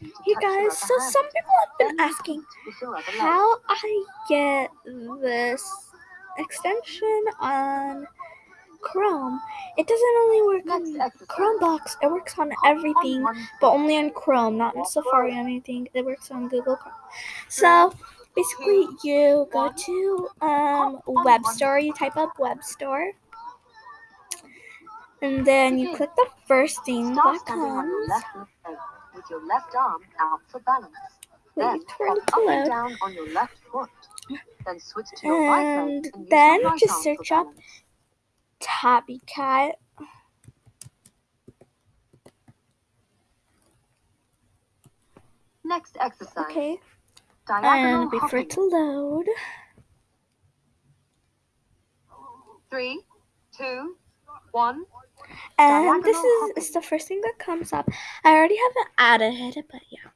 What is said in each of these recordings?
you. Hey guys, so some people have been asking how I get this extension on Chrome. It doesn't only work on. Chromebox, it works on everything, but only on Chrome, not in Safari or anything. It works on Google Chrome. So basically, you go to um, Web Store, you type up Web Store, and then you click the first thing that comes. Left leg with your left arm out for balance. Then hop up and down on your left foot. Then switch to your right leg And then right just search up. Tabby Cat. Next exercise. Okay, Diagonal and wait for it to load. Three, two, one. And this is, is the first thing that comes up. I already have it added, but yeah.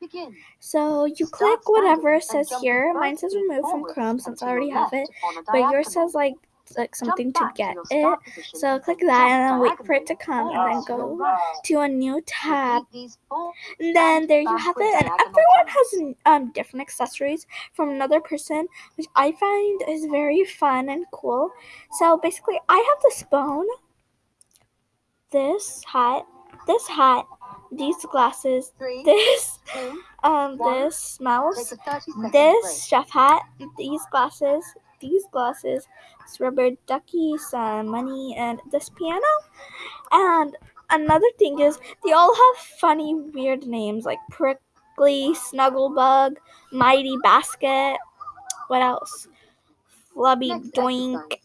Begin. So you Start click whatever says here. Mine says remove from Chrome since I already have it. But yours says like like something to get your it. position So click that and then wait for it to come and then to go to a new tab. Repeat these four And then there you have it. And everyone has um different accessories from another person, which I find is very fun and cool. So basically, I have this bone, this hat, this hat, these glasses, Three, this two, um One. this mouse, a 30 second this chef hat, these glasses, these glasses, this rubber ducky, some money, and this piano. And another thing is they all have funny, weird names like Prickly, Snugglebug, Mighty Basket. What else? Flubby Next Doink.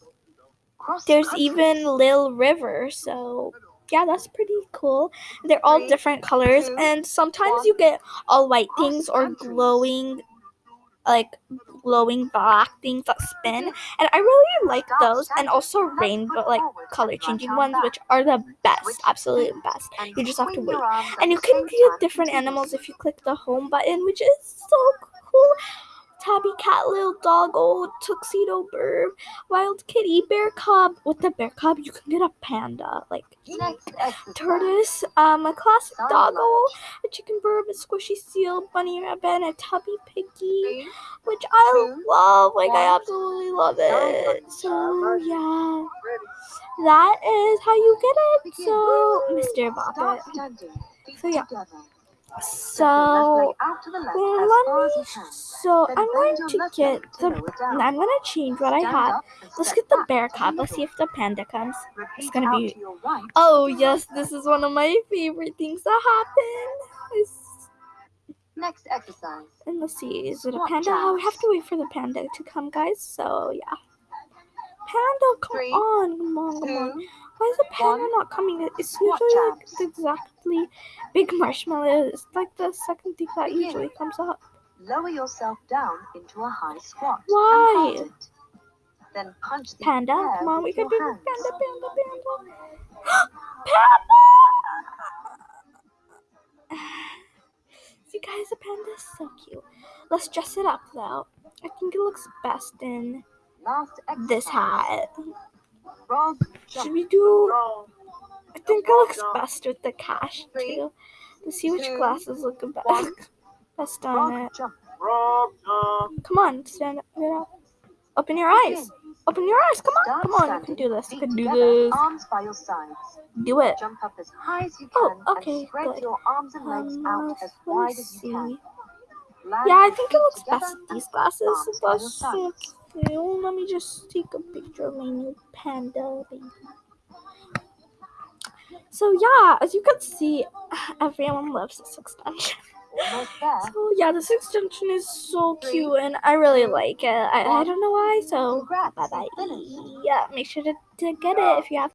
There's country. even Lil River, so yeah, that's pretty cool. They're all different colors, and sometimes you get all white things or glowing, like glowing black things that spin, and I really like those, and also rainbow, like color changing ones, which are the best, Switch absolute best. You just have to wait, your arms at and you can get different animals if you click the home button, which is so cool. Tabby cat, little dog, old tuxedo bird, wild kitty, bear cub. With the bear cub, you can get a panda, like tortoise, um, a classic doggo, a chicken bird, a squishy seal, bunny rabbit, a tubby piggy, which I love. Like I absolutely love it. So yeah, that is how you get it. So, Mr. Bobbit. So, yeah. Together. Step your left So leg out to the left well, as let me. So I'm going to get the. I'm gonna change what I have. Let's get the bear cub. Let's see if the panda comes. It's gonna be- to your right. Oh yes, this is one of my favorite things that happen. Next exercise. and let's see, is it a panda? Oh, we have to wait for the panda to come, guys. So yeah, panda, come Three, on, come on, come on. Why is the panda not coming? It's usually like exactly big marshmallow. It's like the second thing that usually comes up. Lower yourself down into a high squat. Why? Then punch the Panda, come on, we can do hands. Panda, panda, panda. panda! See, guys, the panda is so cute. Let's dress it up, though. I think it looks best in this hat. Frog Should we do? I think it looks best with the cash, too. Let's see which two, glasses look best. Best on it. Come on, stand up. Get up. Open your eyes. Open your eyes. Come on. Come on. You can do this. You can do this. Arms by your sides. Do it. Jump up as high as you Oh, can okay, and spread good. your arms and legs Um, out as wide as you see. can. Yeah, I think it looks best with these glasses. Your That's so sides. cute. Let me just take a picture of my new panda baby. So yeah, as you can see, everyone loves this extension. So yeah, this extension is so cute and I really like it. I, I don't know why, so bye bye. Yeah, make sure to, to get it if you have